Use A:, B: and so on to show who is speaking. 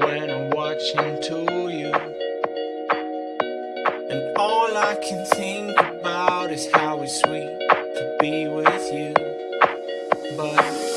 A: when I'm watching to you. And all I can think about is how it's sweet to be with you. But